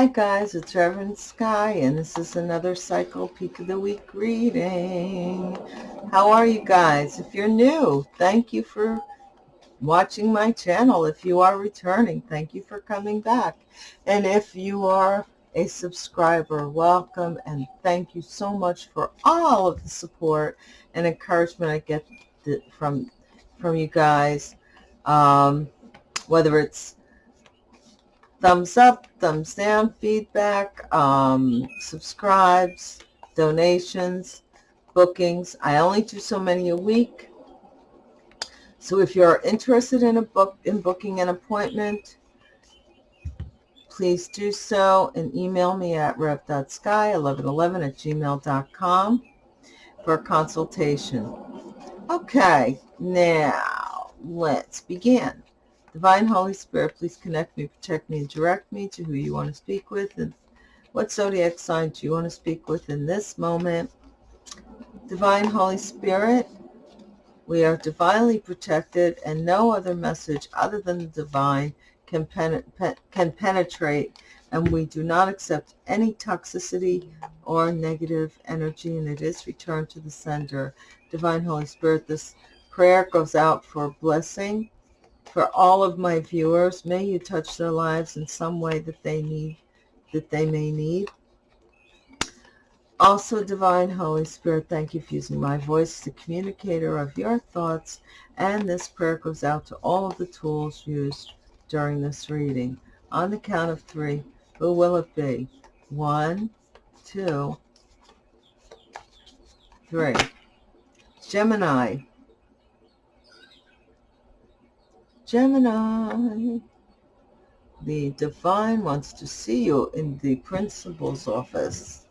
Hi guys, it's Reverend Sky and this is another Cycle Peak of the Week reading. How are you guys? If you're new, thank you for watching my channel. If you are returning, thank you for coming back. And if you are a subscriber, welcome and thank you so much for all of the support and encouragement I get from from you guys. Um, whether it's thumbs up, thumbs down, feedback, um, subscribes, donations, bookings. I only do so many a week. So if you're interested in a book in booking an appointment, please do so and email me at rev.sky1111 at gmail.com for a consultation. Okay, now let's begin. Divine Holy Spirit, please connect me, protect me, and direct me to who you want to speak with and what zodiac sign do you want to speak with in this moment. Divine Holy Spirit, we are divinely protected and no other message other than the divine can, pen can penetrate and we do not accept any toxicity or negative energy and it is returned to the sender. Divine Holy Spirit, this prayer goes out for blessing for all of my viewers. May you touch their lives in some way that they need, that they may need. Also, Divine Holy Spirit, thank you for using my voice, the communicator of your thoughts. And this prayer goes out to all of the tools used during this reading. On the count of three, who will it be? One, two, three. Gemini, Gemini, the divine wants to see you in the principal's office.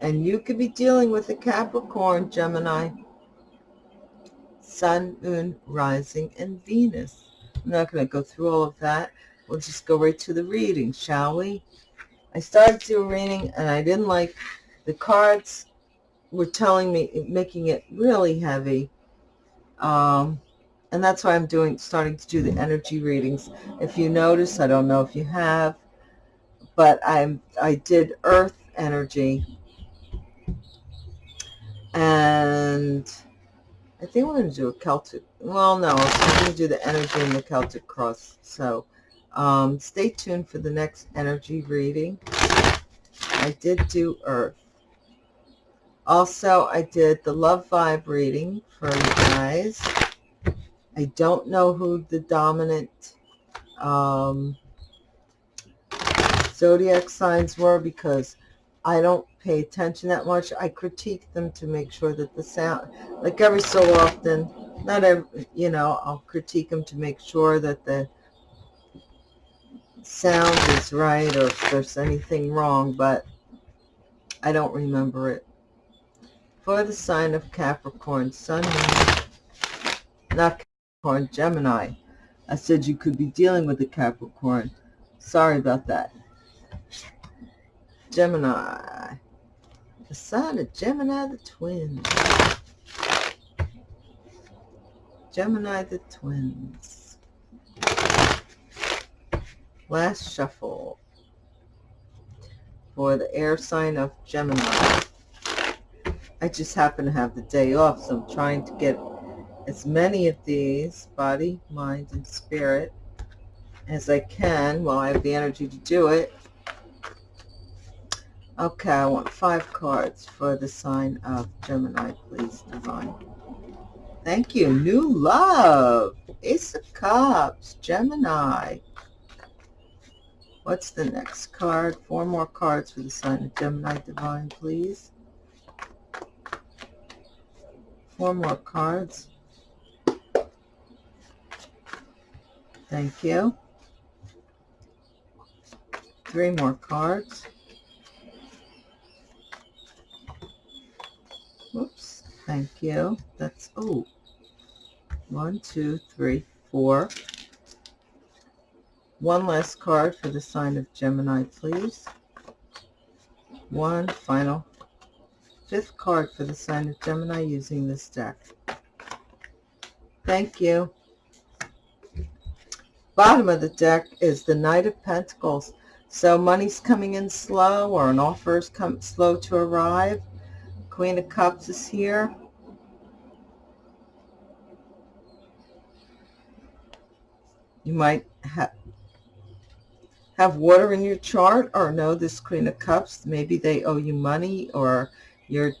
And you could be dealing with a Capricorn, Gemini, Sun, Moon, Rising, and Venus. I'm not going to go through all of that. We'll just go right to the reading, shall we? I started to reading and I didn't like the cards were telling me, making it really heavy. Um, and that's why I'm doing, starting to do the energy readings. If you notice, I don't know if you have, but I'm, I did earth energy. And I think we're going to do a Celtic, well, no, I'm going to do the energy and the Celtic cross. So um, stay tuned for the next energy reading. I did do earth. Also, I did the love vibe reading for you guys. I don't know who the dominant um, zodiac signs were because I don't pay attention that much. I critique them to make sure that the sound, like every so often, not every, you know, I'll critique them to make sure that the sound is right or if there's anything wrong, but I don't remember it. For the sign of Capricorn, Sun, not Capricorn, Gemini. I said you could be dealing with a Capricorn. Sorry about that. Gemini. The sign of Gemini the twins. Gemini the twins. Last shuffle for the air sign of Gemini. I just happen to have the day off, so I'm trying to get as many of these, body, mind, and spirit, as I can while I have the energy to do it. Okay, I want five cards for the sign of Gemini, please, Divine. Thank you. New love. Ace of Cups, Gemini. What's the next card? Four more cards for the sign of Gemini, Divine, please. Four more cards. Thank you. Three more cards. Whoops. Thank you. That's, oh, one, two, three, four. One last card for the sign of Gemini, please. One final fifth card for the sign of Gemini using this deck. Thank you bottom of the deck is the Knight of Pentacles. So money's coming in slow or an offer is come slow to arrive. Queen of Cups is here. You might have have water in your chart or know this Queen of Cups. Maybe they owe you money or you're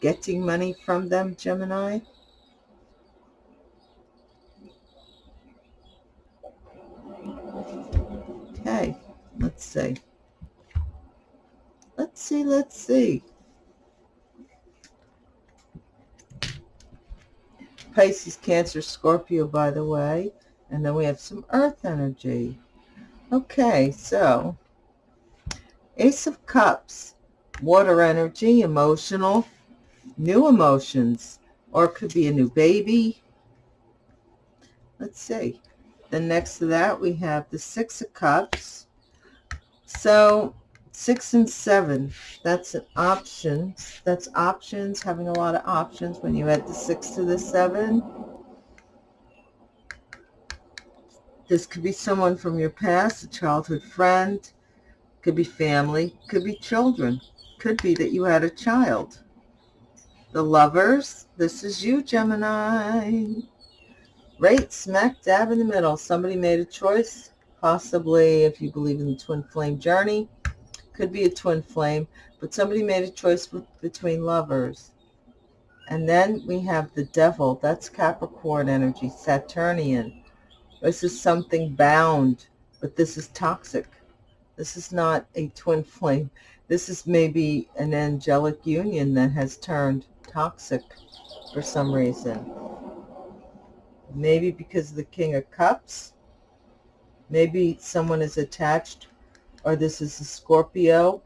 getting money from them, Gemini. Okay, let's see. Let's see, let's see. Pisces, Cancer, Scorpio, by the way. And then we have some earth energy. Okay, so Ace of Cups, water energy, emotional, new emotions, or it could be a new baby. Let's see. Then next to that, we have the Six of Cups. So six and seven, that's an options. That's options, having a lot of options when you add the six to the seven. This could be someone from your past, a childhood friend, could be family, could be children, could be that you had a child. The lovers, this is you, Gemini. Right smack dab in the middle. Somebody made a choice, possibly if you believe in the twin flame journey, could be a twin flame, but somebody made a choice between lovers. And then we have the devil. That's Capricorn energy, Saturnian. This is something bound, but this is toxic. This is not a twin flame. This is maybe an angelic union that has turned toxic for some reason. Maybe because of the King of Cups. Maybe someone is attached, or this is a Scorpio,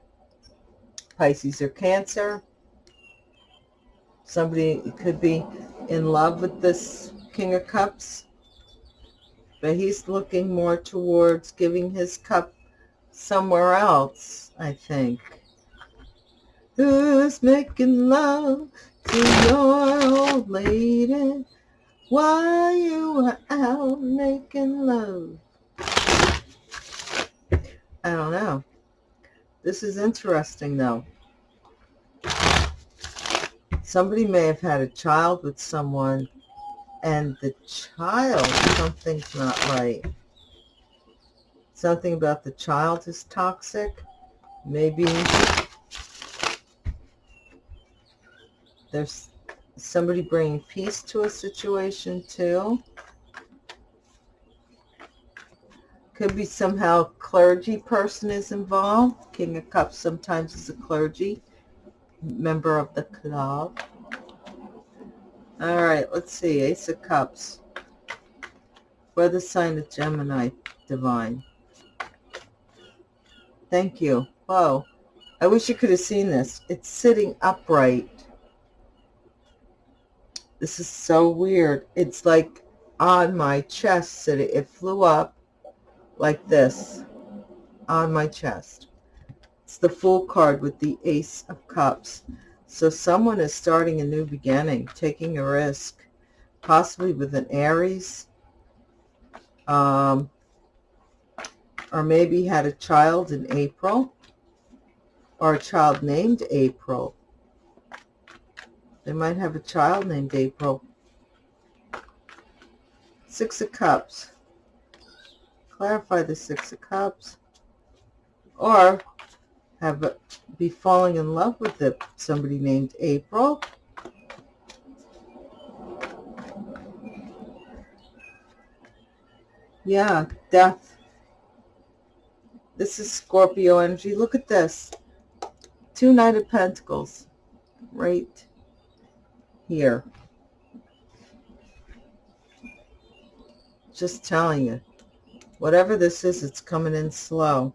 Pisces, or Cancer. Somebody could be in love with this King of Cups but he's looking more towards giving his cup somewhere else, I think. Who's making love to your old lady while you are out making love? I don't know. This is interesting, though. Somebody may have had a child with someone and the child, something's not right. Something about the child is toxic. Maybe there's somebody bringing peace to a situation too. Could be somehow clergy person is involved. King of Cups sometimes is a clergy member of the club. All right, let's see. Ace of Cups. For the sign of Gemini, Divine. Thank you. Whoa. I wish you could have seen this. It's sitting upright. This is so weird. It's like on my chest. It flew up like this on my chest. It's the Fool card with the Ace of Cups. So someone is starting a new beginning, taking a risk, possibly with an Aries, um, or maybe had a child in April, or a child named April. They might have a child named April. Six of Cups. Clarify the Six of Cups. Or have be falling in love with the, somebody named April. Yeah, death. This is Scorpio energy. Look at this. Two Knight of Pentacles right here. Just telling you. Whatever this is, it's coming in slow.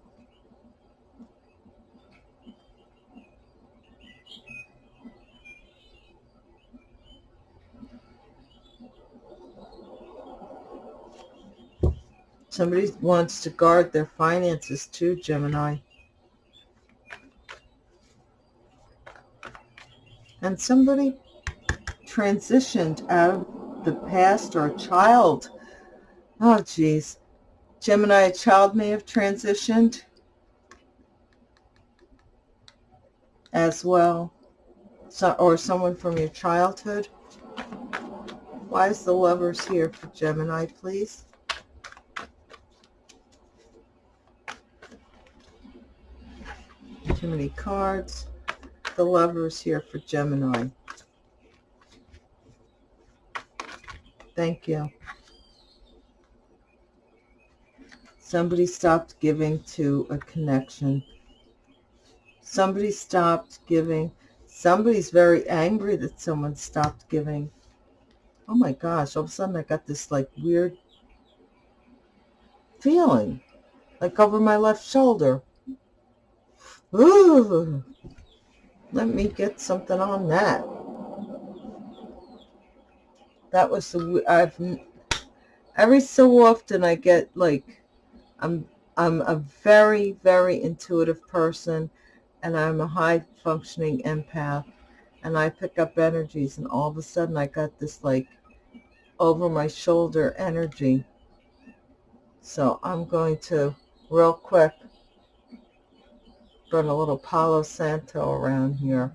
Somebody wants to guard their finances too, Gemini. And somebody transitioned out of the past or a child. Oh, geez. Gemini a child may have transitioned as well, so, or someone from your childhood. Why is the lovers here for Gemini, please? Too many cards. The lovers here for Gemini. Thank you. Somebody stopped giving to a connection. Somebody stopped giving. Somebody's very angry that someone stopped giving. Oh my gosh, all of a sudden I got this like weird feeling. Like over my left shoulder. Ooh. Let me get something on that. That was the I've every so often I get like I'm I'm a very, very intuitive person and I'm a high functioning empath and I pick up energies and all of a sudden I got this like over my shoulder energy. So I'm going to real quick run a little Palo Santo around here.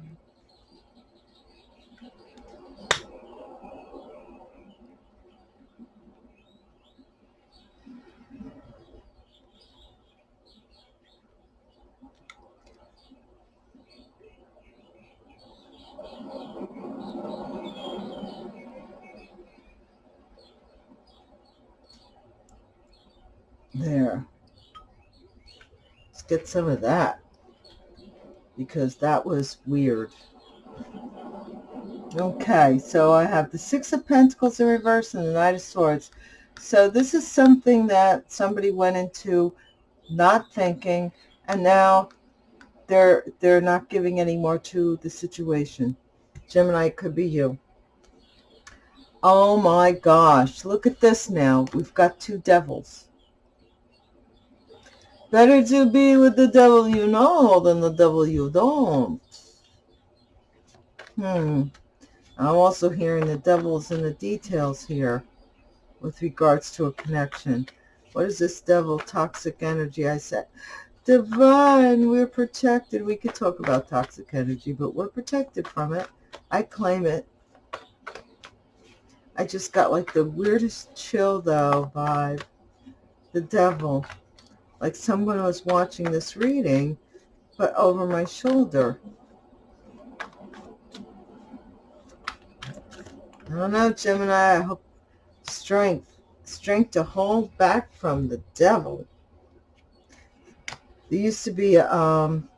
There. Let's get some of that. Because that was weird. Okay, so I have the Six of Pentacles in reverse and the Knight of Swords. So this is something that somebody went into not thinking, and now they're they're not giving any more to the situation. Gemini, could be you. Oh my gosh, look at this now. We've got two devils. Better to be with the devil you know than the devil you don't. Hmm. I'm also hearing the devil's in the details here with regards to a connection. What is this devil toxic energy? I said, divine, we're protected. We could talk about toxic energy, but we're protected from it. I claim it. I just got like the weirdest chill though vibe. The devil like someone was watching this reading, but over my shoulder. I don't know, Gemini. I hope strength, strength to hold back from the devil. There used to be, um,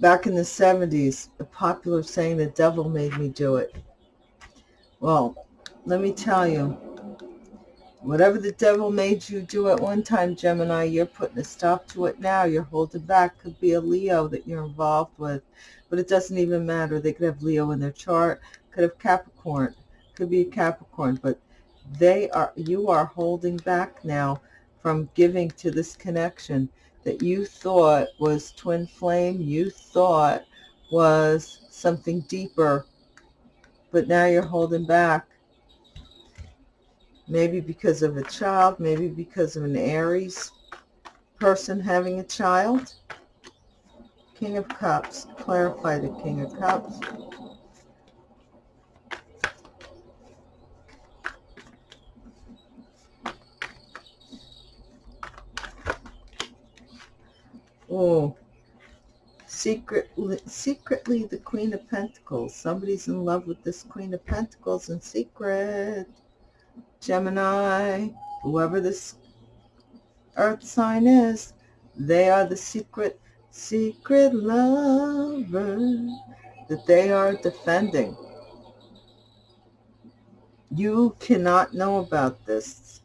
back in the 70s, a popular saying, the devil made me do it. Well, let me tell you, Whatever the devil made you do at one time, Gemini, you're putting a stop to it now. You're holding back. Could be a Leo that you're involved with. But it doesn't even matter. They could have Leo in their chart. Could have Capricorn. Could be a Capricorn. But they are, you are holding back now from giving to this connection that you thought was twin flame. You thought was something deeper. But now you're holding back maybe because of a child, maybe because of an Aries person having a child. King of Cups, clarify the King of Cups. Oh, secretly, secretly the Queen of Pentacles. Somebody's in love with this Queen of Pentacles in secret. Gemini, whoever this earth sign is, they are the secret, secret lover that they are defending. You cannot know about this.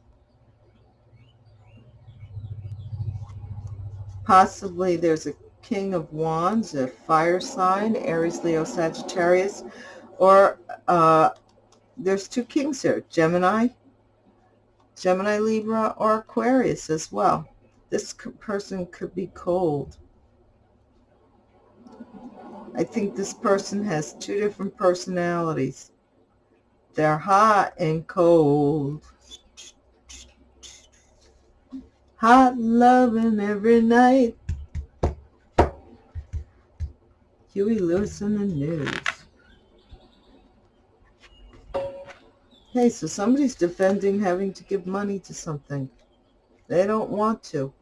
Possibly there's a King of Wands, a fire sign, Aries, Leo, Sagittarius, or uh, there's two kings here, Gemini, Gemini, Libra, or Aquarius as well. This person could be cold. I think this person has two different personalities. They're hot and cold. Hot loving every night. Huey Lewis and the News. Hey, so somebody's defending having to give money to something. They don't want to.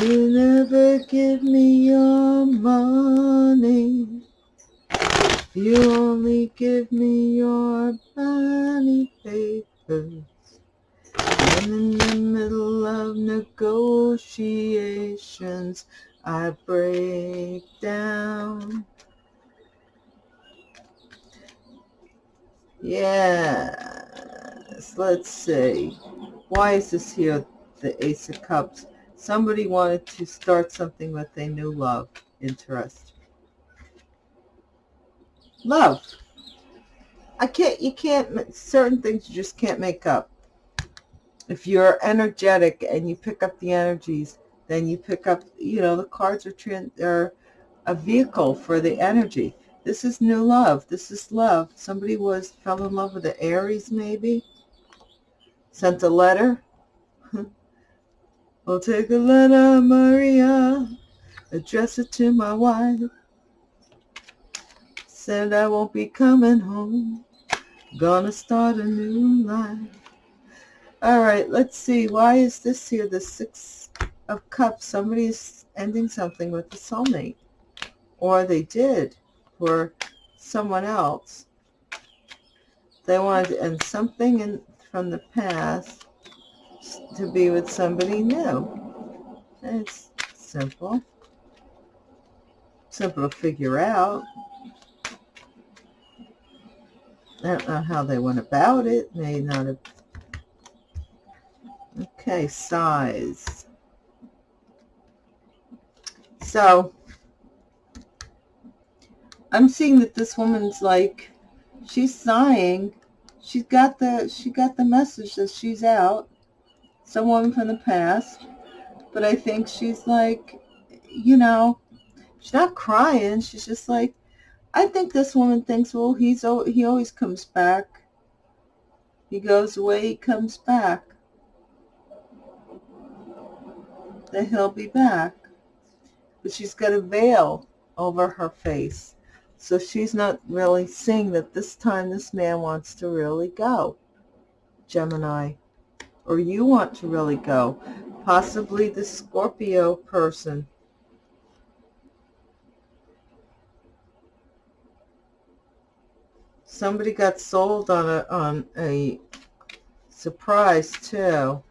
You never give me your money. You only give me your money papers. And in the middle of negotiations, I break down. Yes, let's see. Why is this here, the Ace of Cups? Somebody wanted to start something with a new love interest. Love. I can't, you can't, certain things you just can't make up. If you're energetic and you pick up the energies, then you pick up, you know, the cards are, are a vehicle for the energy. This is new love. This is love. Somebody was, fell in love with the Aries maybe. Sent a letter. I'll take a letter, Maria. Address it to my wife. Said I won't be coming home. Gonna start a new life. All right, let's see. Why is this here? The Six of Cups. Somebody is ending something with a soulmate. Or they did for someone else. They wanted to end something in, from the past to be with somebody new. It's simple. Simple to figure out. I don't know how they went about it. May not have. Okay, size. So, I'm seeing that this woman's like, she's sighing. She's got the, she got the message that she's out someone from the past, but I think she's like, you know, she's not crying. She's just like, I think this woman thinks, well, he's he always comes back. He goes away, he comes back. That he'll be back. But she's got a veil over her face. So she's not really seeing that this time this man wants to really go. Gemini or you want to really go. Possibly the Scorpio person. Somebody got sold on a on a surprise too.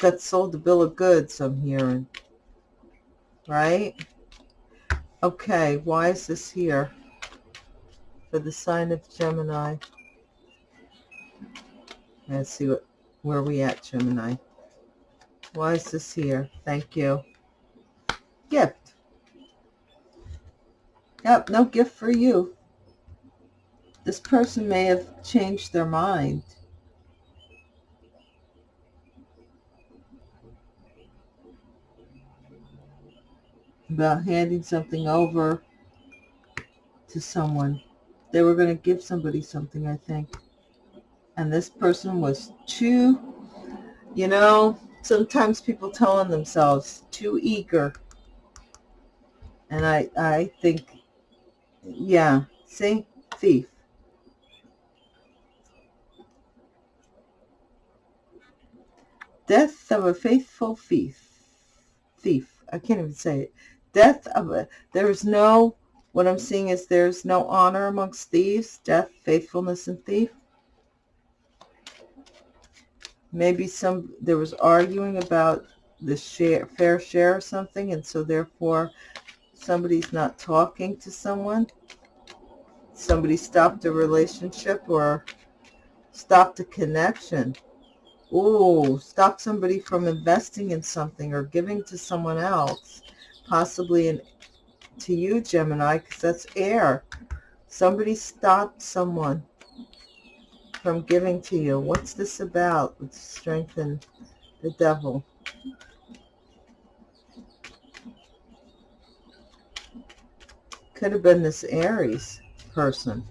Got sold the bill of goods, I'm hearing. Right? Okay, why is this here? For the sign of Gemini. Let's see what where we at, Gemini? Why is this here? Thank you. Gift. Yep, no gift for you. This person may have changed their mind. About handing something over to someone. They were going to give somebody something, I think and this person was too, you know, sometimes people telling themselves too eager. And I, I think, yeah, see, thief. Death of a faithful thief. Thief. I can't even say it. Death of a, there is no, what I'm seeing is there's no honor amongst thieves. Death, faithfulness, and thief. Maybe some there was arguing about the share fair share or something and so therefore somebody's not talking to someone. Somebody stopped a relationship or stopped a connection. Oh stop somebody from investing in something or giving to someone else possibly in to you gemini because that's air somebody stopped someone from giving to you. What's this about? Let's strengthen the devil. Could have been this Aries person.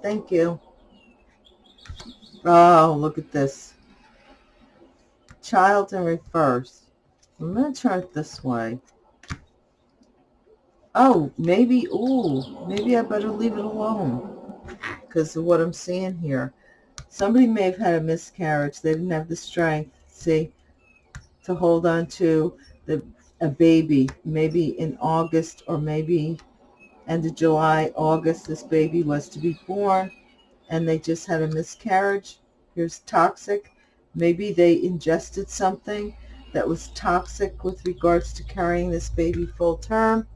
Thank you. Oh, look at this. Child in reverse. I'm going to turn it this way. Oh, maybe, ooh, maybe I better leave it alone because of what I'm seeing here. Somebody may have had a miscarriage. They didn't have the strength, see, to hold on to the a baby. Maybe in August or maybe end of July, August, this baby was to be born and they just had a miscarriage. Here's toxic. Maybe they ingested something that was toxic with regards to carrying this baby full term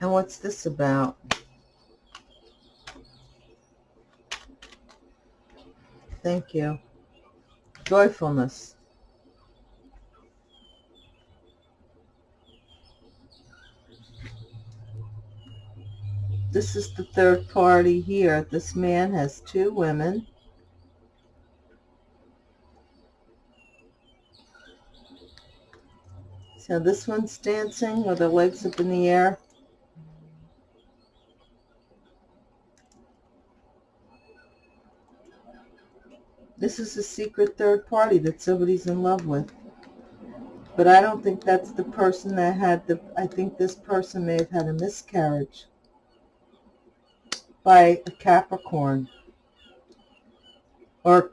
And what's this about? Thank you. Joyfulness. This is the third party here. This man has two women. So this one's dancing with her legs up in the air. This is a secret third party that somebody's in love with. But I don't think that's the person that had the, I think this person may have had a miscarriage by a Capricorn. Or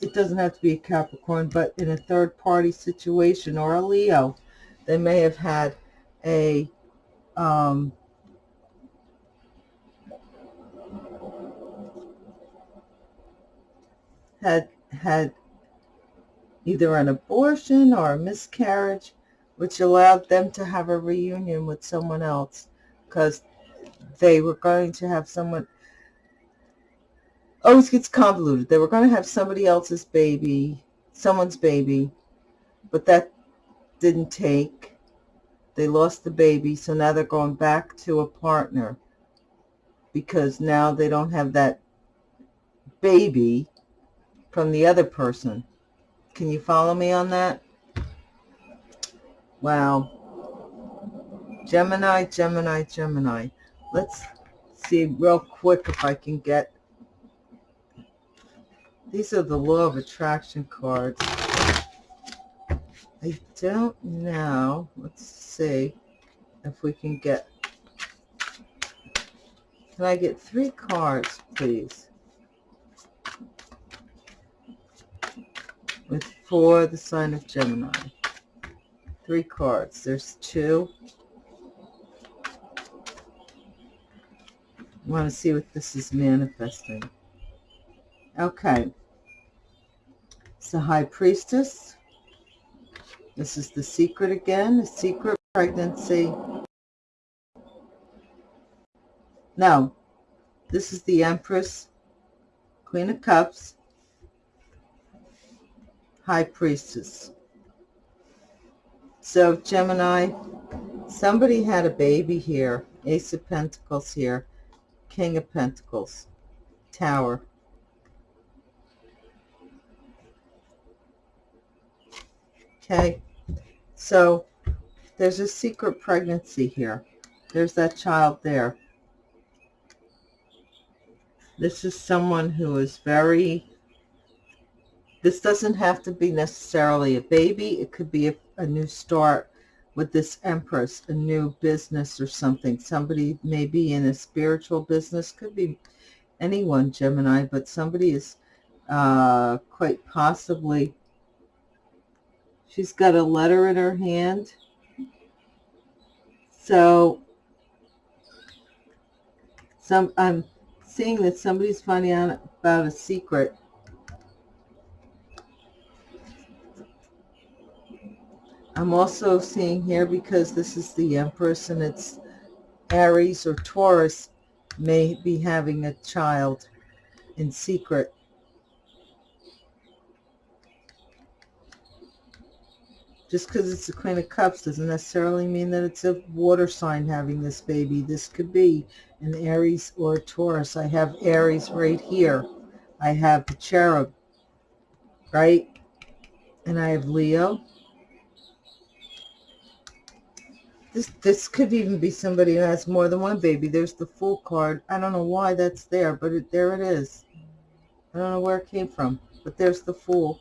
it doesn't have to be a Capricorn, but in a third party situation or a Leo, they may have had a um, had had either an abortion or a miscarriage, which allowed them to have a reunion with someone else because they were going to have someone always gets convoluted. They were going to have somebody else's baby, someone's baby, but that didn't take. They lost the baby, so now they're going back to a partner because now they don't have that baby from the other person. Can you follow me on that? Wow. Gemini, Gemini, Gemini. Let's see real quick if I can get... These are the Law of Attraction cards. I don't know. Let's see if we can get... Can I get three cards, please? with for the sign of Gemini. Three cards. There's two. I want to see what this is manifesting. Okay. It's the High Priestess. This is the secret again, the secret pregnancy. Now, this is the Empress, Queen of Cups, High Priestess. So Gemini, somebody had a baby here. Ace of Pentacles here. King of Pentacles. Tower. Okay. So there's a secret pregnancy here. There's that child there. This is someone who is very this doesn't have to be necessarily a baby. It could be a, a new start with this Empress, a new business or something. Somebody may be in a spiritual business. Could be anyone, Gemini, but somebody is uh, quite possibly, she's got a letter in her hand. So some I'm seeing that somebody's finding out about a secret I'm also seeing here, because this is the Empress and it's Aries or Taurus, may be having a child in secret. Just because it's the Queen of Cups doesn't necessarily mean that it's a water sign having this baby. This could be an Aries or a Taurus. I have Aries right here. I have the cherub, right? And I have Leo This, this could even be somebody who has more than one baby. There's the Fool card. I don't know why that's there, but it, there it is. I don't know where it came from, but there's the Fool.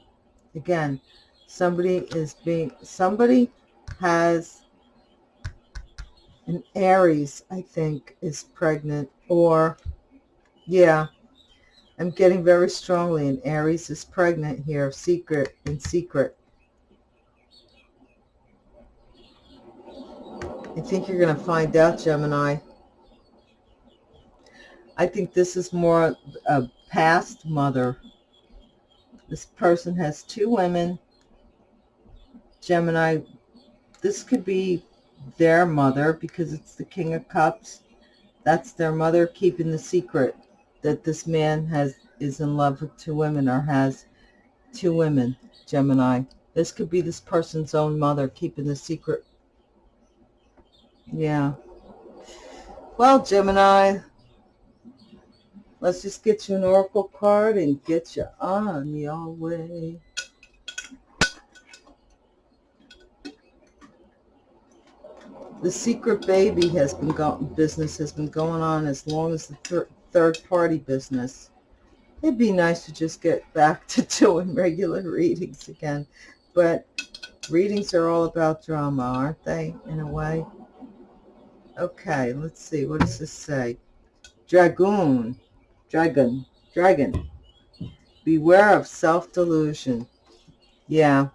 Again, somebody is being, somebody has an Aries, I think, is pregnant. Or, yeah, I'm getting very strongly an Aries is pregnant here, secret, in secret. I think you're going to find out, Gemini. I think this is more a past mother. This person has two women. Gemini, this could be their mother because it's the King of Cups. That's their mother keeping the secret that this man has is in love with two women or has two women, Gemini. This could be this person's own mother keeping the secret yeah. Well, Gemini, let's just get you an oracle card and get you on your way. The secret baby has been going, business has been going on as long as the thir third party business. It'd be nice to just get back to doing regular readings again. But readings are all about drama, aren't they, in a way? Okay, let's see. What does this say? Dragoon. Dragon. Dragon. Beware of self-delusion. Yeah.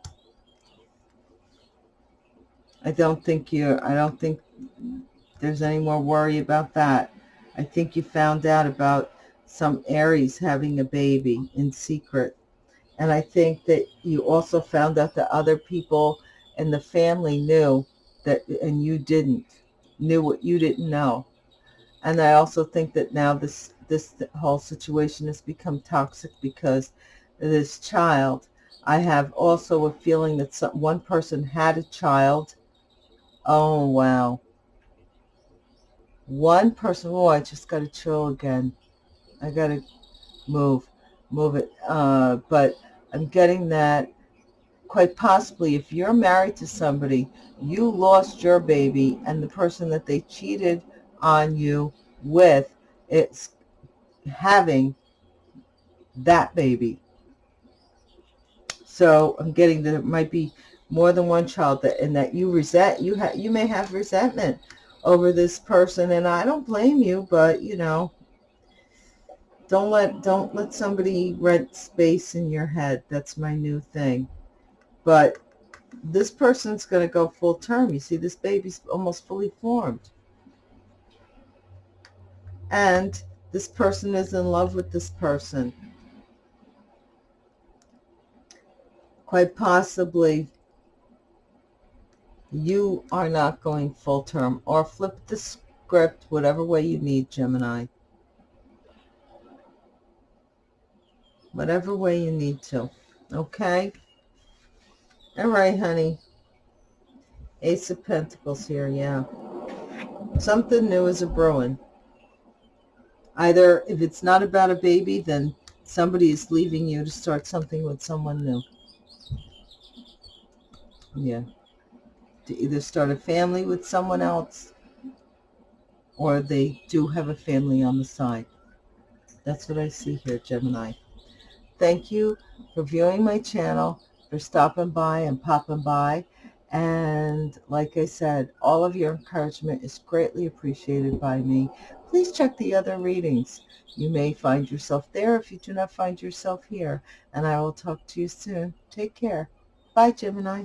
I don't think you I don't think there's any more worry about that. I think you found out about some Aries having a baby in secret. And I think that you also found out that other people in the family knew that and you didn't knew what you didn't know. And I also think that now this, this whole situation has become toxic because this child, I have also a feeling that some, one person had a child. Oh, wow. One person, oh, I just got to chill again. I got to move, move it. Uh, but I'm getting that quite possibly if you're married to somebody, you lost your baby and the person that they cheated on you with, it's having that baby. So I'm getting that it might be more than one child that and that you resent you have you may have resentment over this person and I don't blame you but you know don't let don't let somebody rent space in your head that's my new thing but this person's going to go full term. You see, this baby's almost fully formed. And this person is in love with this person. Quite possibly, you are not going full term. Or flip the script whatever way you need, Gemini. Whatever way you need to. Okay? All right, honey. Ace of Pentacles here, yeah. Something new is a brewing. Either if it's not about a baby, then somebody is leaving you to start something with someone new. Yeah. To either start a family with someone else or they do have a family on the side. That's what I see here, Gemini. Thank you for viewing my channel for stopping by and popping by. And like I said, all of your encouragement is greatly appreciated by me. Please check the other readings. You may find yourself there if you do not find yourself here. And I will talk to you soon. Take care. Bye, Gemini.